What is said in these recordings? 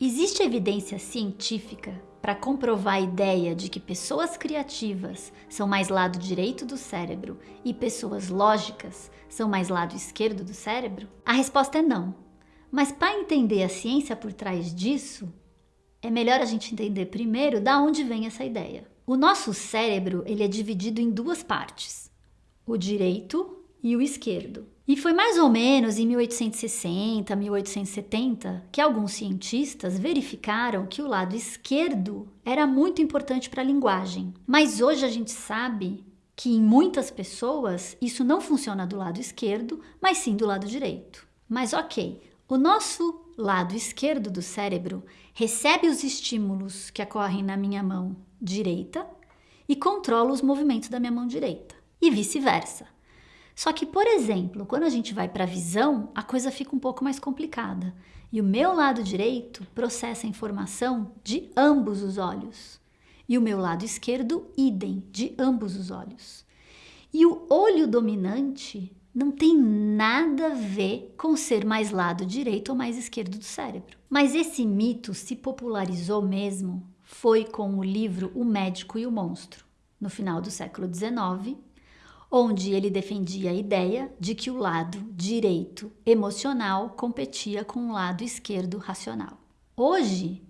Existe evidência científica para comprovar a ideia de que pessoas criativas são mais lado direito do cérebro e pessoas lógicas são mais lado esquerdo do cérebro? A resposta é não. Mas para entender a ciência por trás disso, é melhor a gente entender primeiro da onde vem essa ideia. O nosso cérebro ele é dividido em duas partes, o direito e o esquerdo. E foi mais ou menos em 1860, 1870 que alguns cientistas verificaram que o lado esquerdo era muito importante para a linguagem. Mas hoje a gente sabe que em muitas pessoas isso não funciona do lado esquerdo, mas sim do lado direito. Mas ok, o nosso lado esquerdo do cérebro recebe os estímulos que ocorrem na minha mão direita e controla os movimentos da minha mão direita, e vice-versa. Só que, por exemplo, quando a gente vai para a visão, a coisa fica um pouco mais complicada. E o meu lado direito processa a informação de ambos os olhos. E o meu lado esquerdo, idem, de ambos os olhos. E o olho dominante não tem nada a ver com ser mais lado direito ou mais esquerdo do cérebro. Mas esse mito se popularizou mesmo foi com o livro O Médico e o Monstro, no final do século XIX, onde ele defendia a ideia de que o lado direito emocional competia com o lado esquerdo racional. Hoje,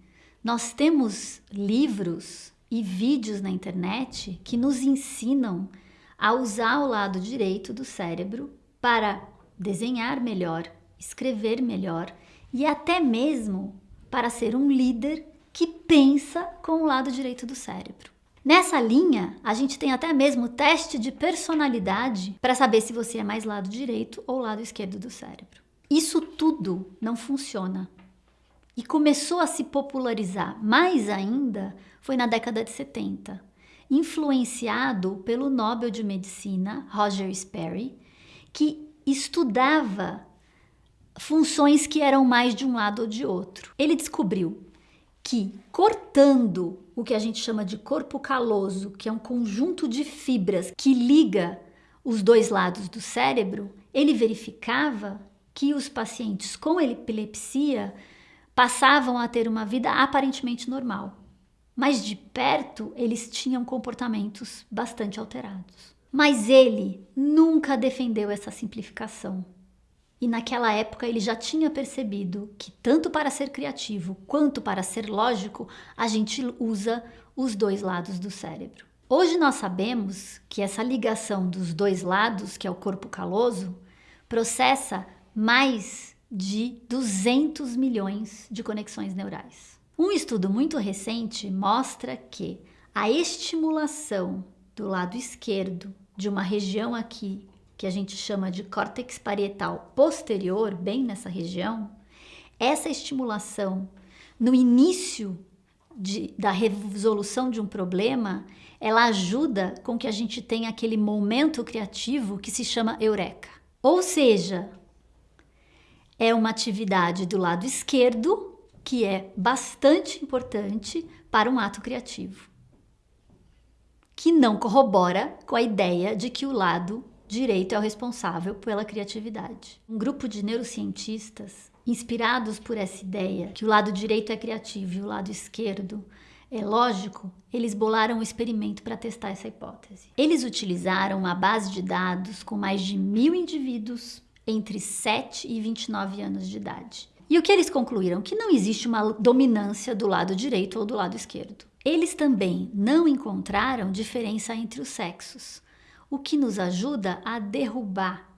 nós temos livros e vídeos na internet que nos ensinam a usar o lado direito do cérebro para desenhar melhor, escrever melhor e até mesmo para ser um líder que pensa com o lado direito do cérebro. Nessa linha, a gente tem até mesmo teste de personalidade para saber se você é mais lado direito ou lado esquerdo do cérebro. Isso tudo não funciona. E começou a se popularizar mais ainda foi na década de 70, influenciado pelo Nobel de Medicina Roger Sperry, que estudava funções que eram mais de um lado ou de outro. Ele descobriu que cortando o que a gente chama de corpo caloso, que é um conjunto de fibras que liga os dois lados do cérebro, ele verificava que os pacientes com epilepsia passavam a ter uma vida aparentemente normal, mas de perto eles tinham comportamentos bastante alterados. Mas ele nunca defendeu essa simplificação. E naquela época ele já tinha percebido que tanto para ser criativo quanto para ser lógico, a gente usa os dois lados do cérebro. Hoje nós sabemos que essa ligação dos dois lados, que é o corpo caloso, processa mais de 200 milhões de conexões neurais. Um estudo muito recente mostra que a estimulação do lado esquerdo de uma região aqui que a gente chama de córtex parietal posterior, bem nessa região, essa estimulação no início de, da resolução de um problema, ela ajuda com que a gente tenha aquele momento criativo que se chama eureka. Ou seja, é uma atividade do lado esquerdo que é bastante importante para um ato criativo, que não corrobora com a ideia de que o lado direito é o responsável pela criatividade. Um grupo de neurocientistas, inspirados por essa ideia que o lado direito é criativo e o lado esquerdo é lógico, eles bolaram um experimento para testar essa hipótese. Eles utilizaram uma base de dados com mais de mil indivíduos entre 7 e 29 anos de idade. E o que eles concluíram? Que não existe uma dominância do lado direito ou do lado esquerdo. Eles também não encontraram diferença entre os sexos o que nos ajuda a derrubar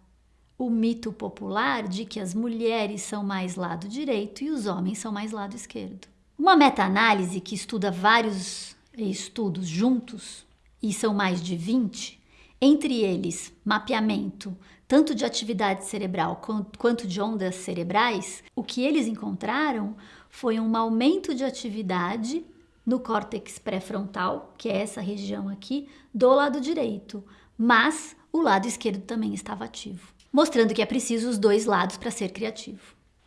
o mito popular de que as mulheres são mais lado direito e os homens são mais lado esquerdo. Uma meta-análise que estuda vários estudos juntos, e são mais de 20, entre eles mapeamento tanto de atividade cerebral quanto de ondas cerebrais, o que eles encontraram foi um aumento de atividade no córtex pré-frontal, que é essa região aqui, do lado direito, mas o lado esquerdo também estava ativo, mostrando que é preciso os dois lados para ser criativo.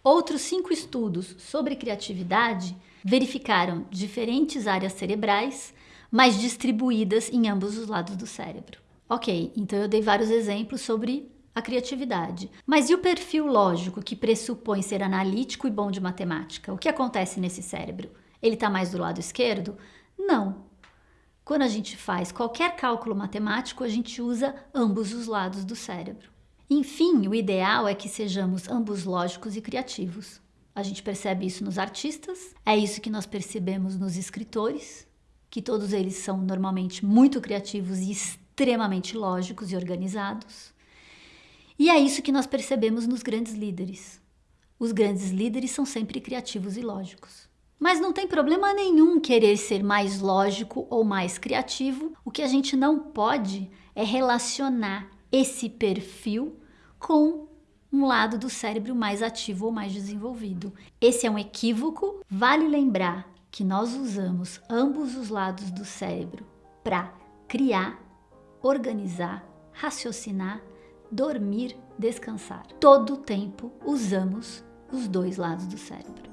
Outros cinco estudos sobre criatividade verificaram diferentes áreas cerebrais, mas distribuídas em ambos os lados do cérebro. Ok, então eu dei vários exemplos sobre a criatividade. Mas e o perfil lógico que pressupõe ser analítico e bom de matemática? O que acontece nesse cérebro? Ele está mais do lado esquerdo? Não. Quando a gente faz qualquer cálculo matemático, a gente usa ambos os lados do cérebro. Enfim, o ideal é que sejamos ambos lógicos e criativos. A gente percebe isso nos artistas, é isso que nós percebemos nos escritores, que todos eles são normalmente muito criativos e extremamente lógicos e organizados. E é isso que nós percebemos nos grandes líderes. Os grandes líderes são sempre criativos e lógicos. Mas não tem problema nenhum querer ser mais lógico ou mais criativo. O que a gente não pode é relacionar esse perfil com um lado do cérebro mais ativo ou mais desenvolvido. Esse é um equívoco. Vale lembrar que nós usamos ambos os lados do cérebro para criar, organizar, raciocinar, dormir, descansar. Todo o tempo usamos os dois lados do cérebro.